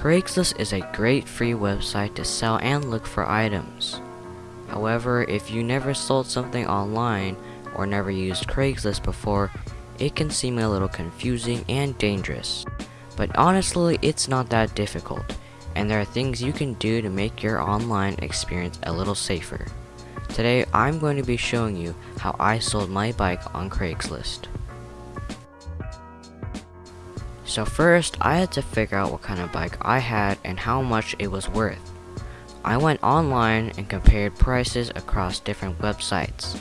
Craigslist is a great free website to sell and look for items. However, if you never sold something online or never used Craigslist before, it can seem a little confusing and dangerous. But honestly, it's not that difficult, and there are things you can do to make your online experience a little safer. Today, I'm going to be showing you how I sold my bike on Craigslist. So first, I had to figure out what kind of bike I had and how much it was worth. I went online and compared prices across different websites.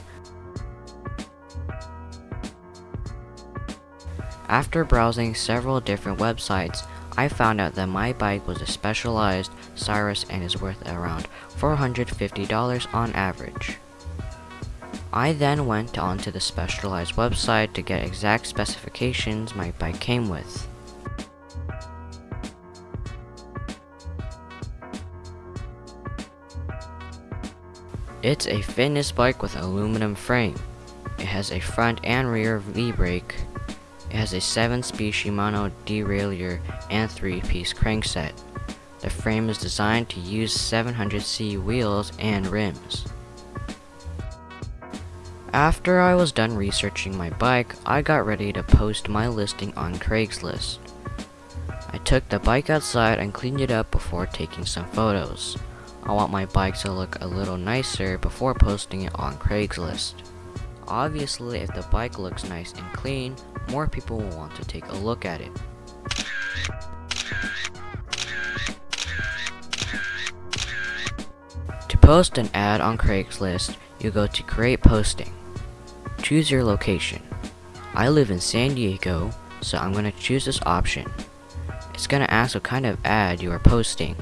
After browsing several different websites, I found out that my bike was a Specialized Sirrus and is worth around $450 on average. I then went onto the specialized website to get exact specifications my bike came with. It's a fitness bike with aluminum frame. It has a front and rear V-brake. It has a 7-speed Shimano derailleur and 3-piece crankset. The frame is designed to use 700C wheels and rims. After I was done researching my bike, I got ready to post my listing on Craigslist. I took the bike outside and cleaned it up before taking some photos. I want my bike to look a little nicer before posting it on Craigslist. Obviously, if the bike looks nice and clean, more people will want to take a look at it. To post an ad on Craigslist, you go to Create Posting. Choose your location. I live in San Diego, so I'm going to choose this option. It's going to ask what kind of ad you are posting.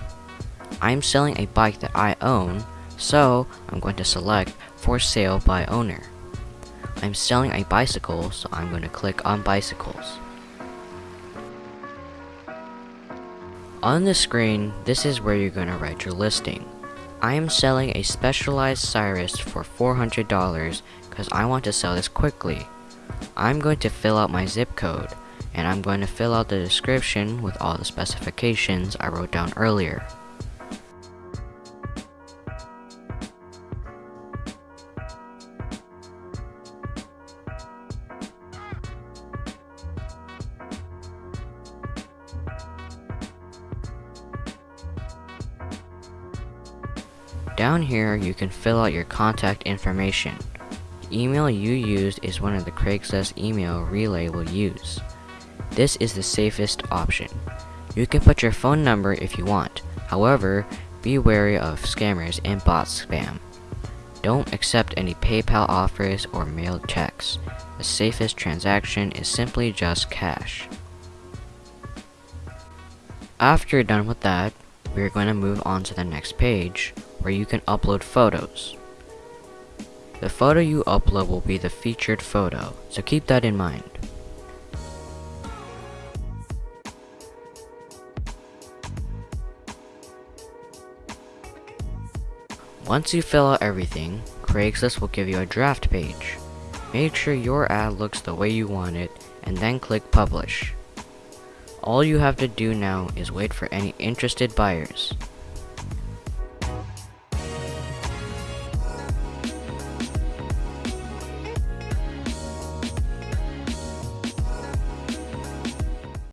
I'm selling a bike that I own, so I'm going to select for sale by owner. I'm selling a bicycle, so I'm going to click on bicycles. On the screen, this is where you're going to write your listing. I am selling a Specialized Sirrus for $400 because I want to sell this quickly. I'm going to fill out my zip code, and I'm going to fill out the description with all the specifications I wrote down earlier. Down here, you can fill out your contact information. The email you used is one of the Craigslist email Relay will use. This is the safest option. You can put your phone number if you want, however, be wary of scammers and bot spam. Don't accept any PayPal offers or mailed checks. The safest transaction is simply just cash. After you're done with that, we're going to move on to the next page, where you can upload photos. The photo you upload will be the featured photo, so keep that in mind. Once you fill out everything, Craigslist will give you a draft page. Make sure your ad looks the way you want it, and then click publish. All you have to do now is wait for any interested buyers.